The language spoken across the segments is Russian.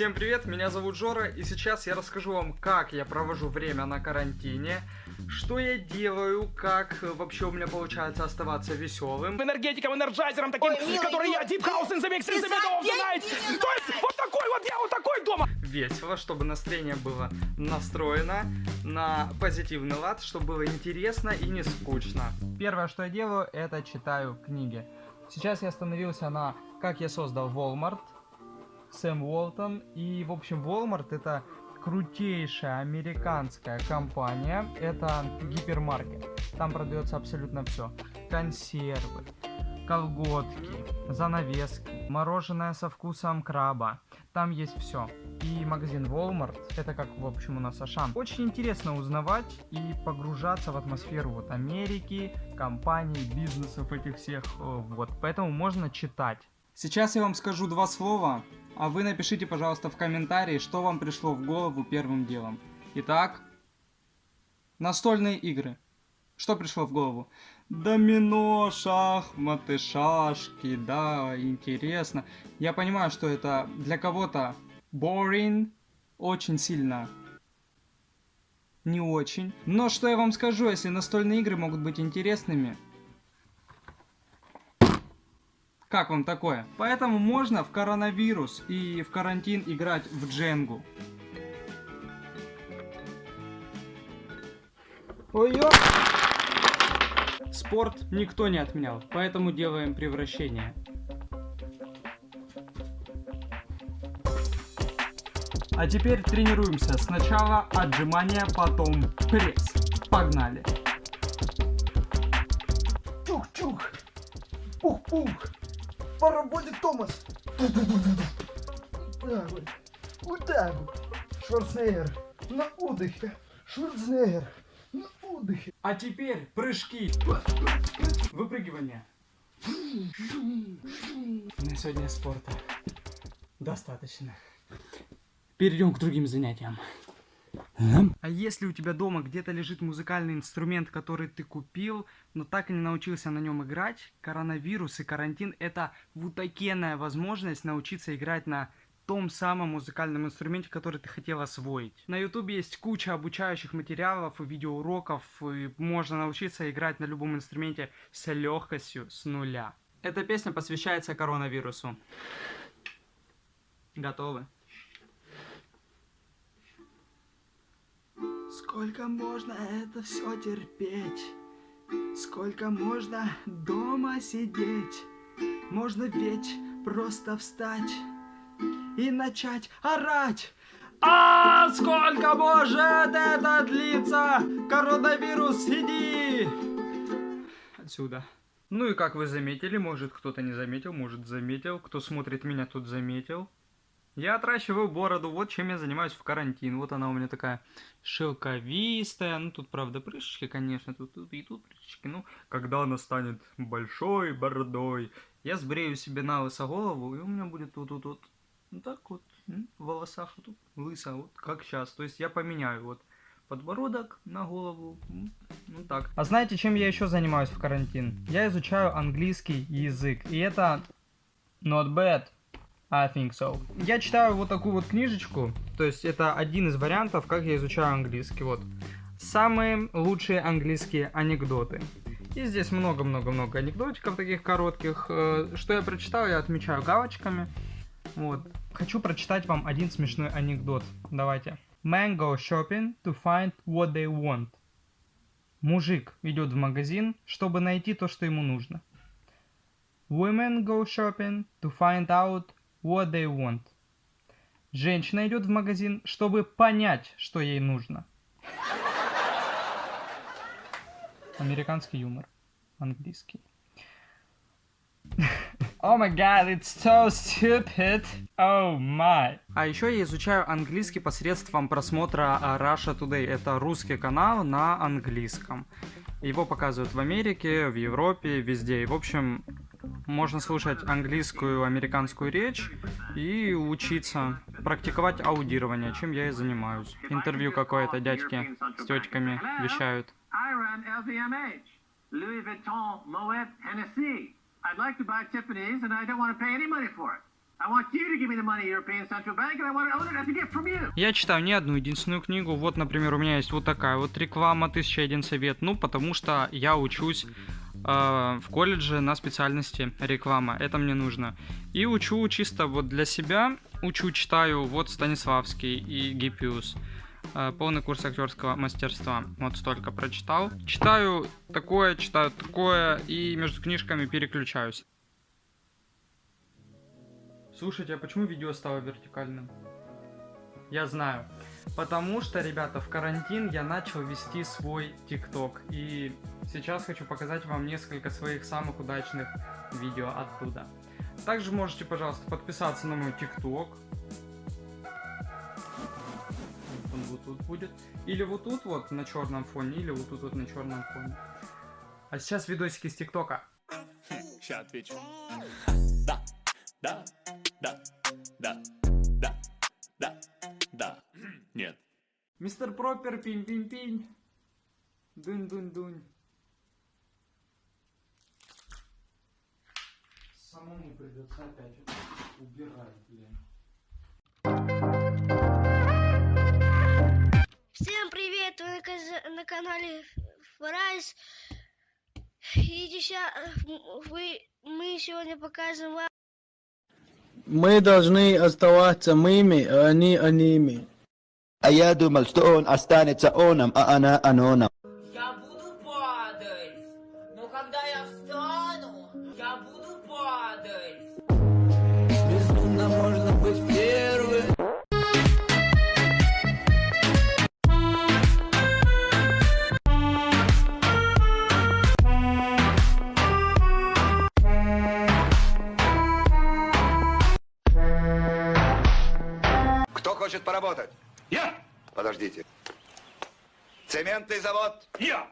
Всем привет, меня зовут Жора, и сейчас я расскажу вам, как я провожу время на карантине, что я делаю, как вообще у меня получается оставаться веселым. энергетиком, энерджайзером таким, Ой, милый, который я ну, Deep House in the Mix in the middle of the забей night. меня То есть вот такой вот я, вот такой дома. Весело, чтобы настроение было настроено на позитивный лад, чтобы было интересно и не скучно. Первое, что я делаю, это читаю книги. Сейчас я остановился на «Как я создал Walmart», Сэм Уолтон. И, в общем, Walmart это крутейшая американская компания. Это гипермаркет. Там продается абсолютно все. Консервы, колготки, занавески, мороженое со вкусом краба. Там есть все. И магазин Walmart, это как, в общем, у нас Ашан. Очень интересно узнавать и погружаться в атмосферу вот Америки, компаний, бизнесов этих всех. э, Вот, поэтому можно читать. Сейчас я вам скажу два слова, а вы напишите, пожалуйста, в комментарии, что вам пришло в голову первым делом. Итак, настольные игры. Что пришло в голову? Домино, шахматы, шашки, да, интересно. Я понимаю, что это для кого-то boring, очень сильно не очень. Но что я вам скажу, если настольные игры могут быть интересными, как вам такое? Поэтому можно в коронавирус и в карантин играть в Дженгу. ой ё Спорт никто не отменял, поэтому делаем превращение. А теперь тренируемся. Сначала отжимания, потом пресс. Погнали. Чух-чух! Пух-пух! Поработит Томас! Вот так вот. Вот так. Шварценеггер на отдыхе. Шварценеггер на отдыхе. А теперь прыжки. Выпрыгивание. На сегодня спорта достаточно. Перейдем к другим занятиям. А если у тебя дома где-то лежит музыкальный инструмент, который ты купил, но так и не научился на нем играть, коронавирус и карантин это вутакенная возможность научиться играть на том самом музыкальном инструменте, который ты хотел освоить. На ютубе есть куча обучающих материалов и видеоуроков, и можно научиться играть на любом инструменте с легкостью, с нуля. Эта песня посвящается коронавирусу. Готовы? Сколько можно это все терпеть? Сколько можно дома сидеть? Можно ведь просто встать и начать орать. А сколько может это длиться? Коронавирус, иди! Отсюда. Ну и как вы заметили, может кто-то не заметил, может заметил, кто смотрит меня тут заметил. Я отращиваю бороду, вот чем я занимаюсь в карантин. Вот она у меня такая шелковистая. Ну, тут, правда, прыщички, конечно, тут, тут и тут прыщички. Ну, когда она станет большой бородой, я сбрею себе на лысо голову, и у меня будет тут, тут, тут, вот так вот, в волосах вот тут лысо, вот как сейчас. То есть я поменяю вот подбородок на голову, ну так. А знаете, чем я еще занимаюсь в карантин? Я изучаю английский язык, и это not bad. I think so. Я читаю вот такую вот книжечку, то есть это один из вариантов, как я изучаю английский. Вот. Самые лучшие английские анекдоты. И здесь много-много-много анекдотиков таких коротких. Э, Что я прочитал, я отмечаю галочками. Вот. Хочу прочитать вам один смешной анекдот. Давайте. Man go shopping to find what they want. Мужик идет в магазин, чтобы найти то, что ему нужно. Women go shopping to find out what they want. Женщина идет в магазин, чтобы понять, что ей нужно. Американский юмор. Английский. Oh my god, it's so stupid. Oh my. А еще я изучаю английский посредством просмотра а, Russia Today. Это русский канал на английском. Его показывают в Америке, в Европе, везде. И, в общем, можно слушать английскую, американскую речь и учиться, практиковать аудирование, чем я и занимаюсь. Интервью какое-то дядьки с тетьками вещают. Louis Vuitton, Moet, Hennessy. I'd like to buy Tiffany's and I don't want to pay any money for it. Я читаю не одну единственную книгу. Вот, например, у меня есть вот такая вот реклама «1001 совет». Ну, потому что я учусь в колледже на специальности реклама. Это мне нужно. И учу чисто вот для себя. Учу, читаю вот Станиславский и Гиппиус. Э, полный курс актерского мастерства. Вот столько прочитал. Читаю такое, читаю такое и между книжками переключаюсь. Слушайте, а почему видео стало вертикальным? Я знаю. Потому что, ребята, в карантин я начал вести свой ТикТок. И сейчас хочу показать вам несколько своих самых удачных видео оттуда. Также можете, пожалуйста, подписаться на мой ТикТок. Он вот тут будет. Или вот тут вот на черном фоне, или вот тут вот на черном фоне. А сейчас видосики с ТикТока. Сейчас отвечу. Да, да, да, да, да, да, да. Нет. Мистер Пропер, пинь-пинь-пинь. Дунь-дунь-дунь. Самому придется опять убирать, блин. Всем привет! Вы на, канале Фрайс. И сейчас вы, мы сегодня покажем вам Мы должны оставаться мыми, а они аними. А я думал, что он останется оном, а она аноном. Я буду падать. Но когда я встану, я буду падать. Безумно можно быть первым. Кто хочет поработать? Я! Подождите. Цементный завод, Я!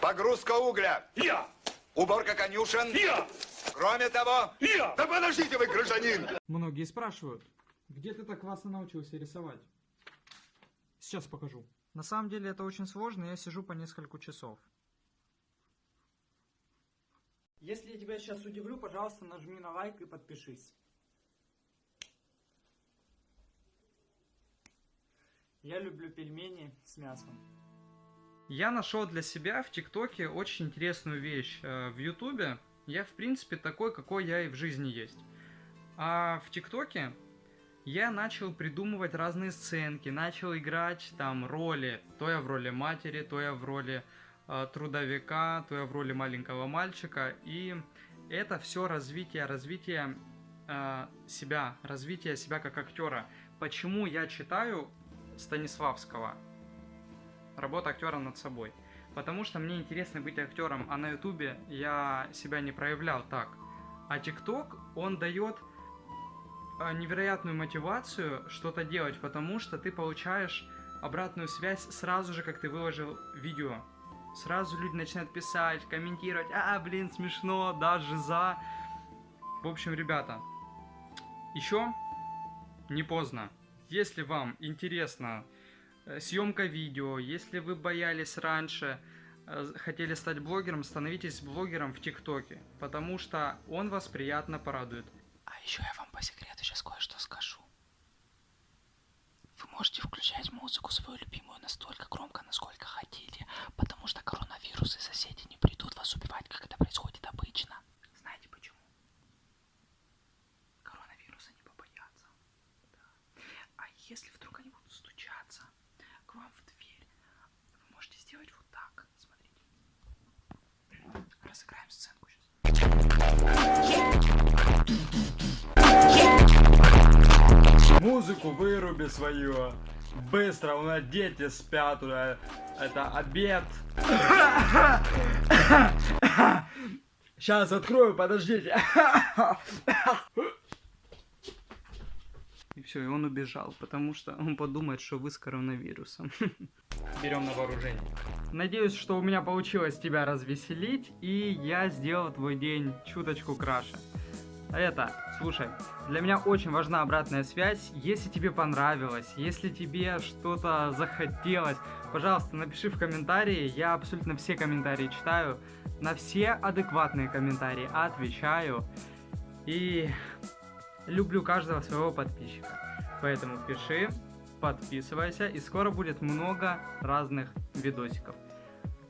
погрузка угля, Я! уборка конюшен. Я! Кроме того... Я! Да подождите вы, гражданин! Многие спрашивают, где ты так классно научился рисовать? Сейчас покажу. На самом деле это очень сложно, я сижу по несколько часов. Если я тебя сейчас удивлю, пожалуйста, нажми на лайк и подпишись. Я люблю пельмени с мясом. Я нашел для себя в ТикТоке очень интересную вещь. Э, В Ютубе я, в принципе, такой, какой я и в жизни есть. А в ТикТоке я начал придумывать разные сценки, начал играть там роли. То я в роли матери, то я в роли э, трудовика, то я в роли маленького мальчика. И это все развитие, развитие э, себя, развитие себя как актера. Почему я читаю Станиславского? Работа актера над собой. Потому что мне интересно быть актером, а на ютубе я себя не проявлял так. А ТикТок, он дает э, невероятную мотивацию что-то делать, потому что ты получаешь обратную связь сразу же, как ты выложил видео. Сразу люди начинают писать, комментировать, а, блин, смешно, даже за. В общем, ребята, еще не поздно. Если вам интересна э, съемка видео, если вы боялись раньше, э, хотели стать блогером, становитесь блогером в ТикТоке, потому что он вас приятно порадует. А еще я вам по секрету сейчас кое-что скажу. Вы можете включать музыку свою любимую настолько громко, насколько хотите, потому что коронавирус и соседи не придут вас убивать, как это происходит обычно. Знаете почему? Коронавируса не побоятся. Да. А если вдруг они будут стучаться к вам в дверь, вы можете сделать вот так. Смотрите. Разыграем сценку сейчас. Музыку выруби свою. Быстро, у нас дети спят уже. Это обед. Сейчас открою, подождите. И все, и он убежал, потому что он подумает, что вы с коронавирусом. Берем на вооружение. Надеюсь, что у меня получилось тебя развеселить, и я сделал твой день чуточку краше. Это, слушай, для меня очень важна обратная связь. Если тебе понравилось, если тебе что-то захотелось, пожалуйста, напиши в комментарии. Я абсолютно все комментарии читаю. На все адекватные комментарии отвечаю. И люблю каждого своего подписчика. Поэтому пиши, подписывайся, и скоро будет много разных видосиков.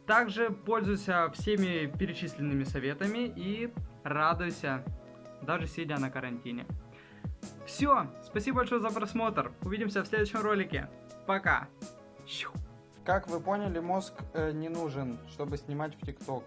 Также пользуйся всеми перечисленными советами и радуйся, даже сидя на карантине. Все, спасибо большое за просмотр. Увидимся в следующем ролике. Пока. Как вы поняли, мозг э, не нужен, чтобы снимать в ТикТок.